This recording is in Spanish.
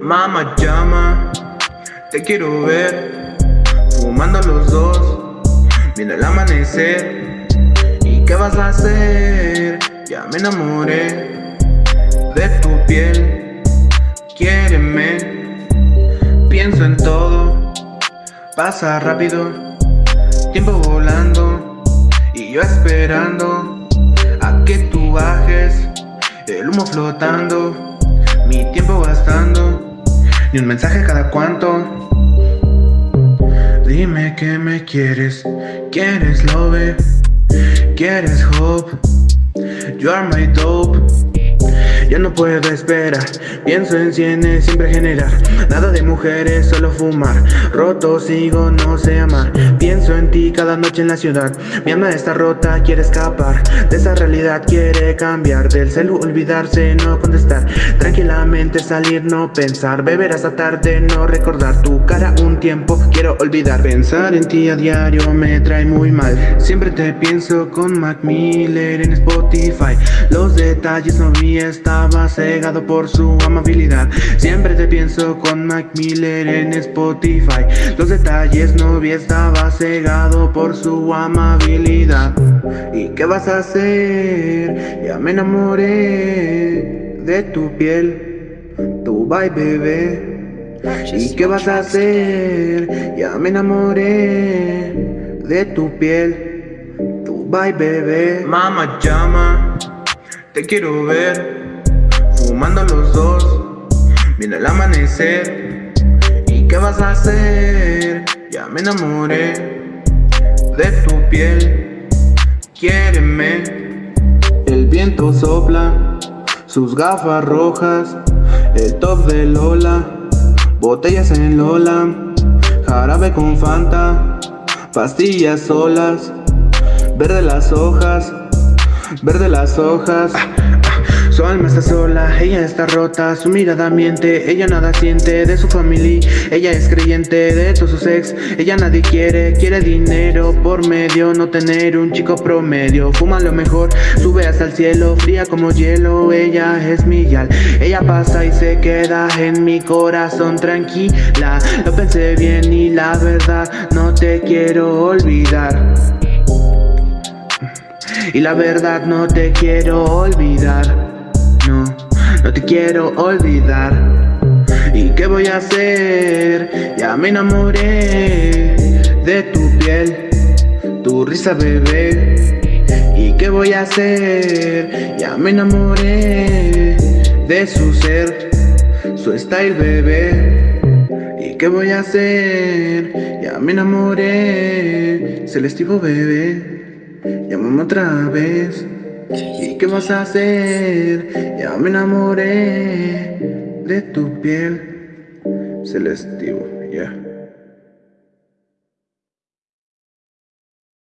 Mamá llama, te quiero ver, fumando los dos, viendo el amanecer. ¿Y qué vas a hacer? Ya me enamoré de tu piel, quiéreme, pienso en todo, pasa rápido, tiempo volando. Y yo esperando a que tú bajes El humo flotando mi tiempo gastando Ni un mensaje cada cuanto Dime que me quieres Quieres love Quieres hope You are my dope ya no puedo esperar, pienso en cienes, siempre generar Nada de mujeres, solo fumar. Roto sigo, no sé amar. Pienso en ti cada noche en la ciudad. Mi alma está rota, quiere escapar. De esa realidad quiere cambiar. Del celu olvidarse, no contestar. Tranquilamente salir, no pensar. Beber hasta tarde, no recordar Tu cara un tiempo, quiero olvidar. Pensar en ti a diario me trae muy mal. Siempre te pienso con Mac Miller en Spotify. Los detalles no vi esta estaba cegado por su amabilidad. Siempre te pienso con Mac Miller en Spotify. Los detalles no vi, estaba cegado por su amabilidad. ¿Y qué vas a hacer? Ya me enamoré de tu piel Tu bye bebé. ¿Y qué vas a hacer? Ya me enamoré de tu piel Tu bye bebé. Mama llama, te quiero ver Fumando los dos, viene el amanecer. ¿Y qué vas a hacer? Ya me enamoré de tu piel. Quiéreme. El viento sopla, sus gafas rojas. El top de Lola, botellas en Lola. Jarabe con Fanta, pastillas solas. Verde las hojas, verde las hojas su alma está sola, ella está rota, su mirada miente, ella nada siente de su familia, ella es creyente de todos sus ex, ella nadie quiere, quiere dinero por medio, no tener un chico promedio, fuma lo mejor, sube hasta el cielo, fría como hielo, ella es mi yal, ella pasa y se queda en mi corazón tranquila, lo pensé bien y la verdad no te quiero olvidar. Y la verdad no te quiero olvidar no, no te quiero olvidar. ¿Y qué voy a hacer? Ya me enamoré de tu piel, tu risa bebé. ¿Y qué voy a hacer? Ya me enamoré de su ser, su style bebé. ¿Y qué voy a hacer? Ya me enamoré, celestivo bebé. Llámame otra vez ¿Y qué vas a hacer? Ya me enamoré de tu piel celestivo, ya.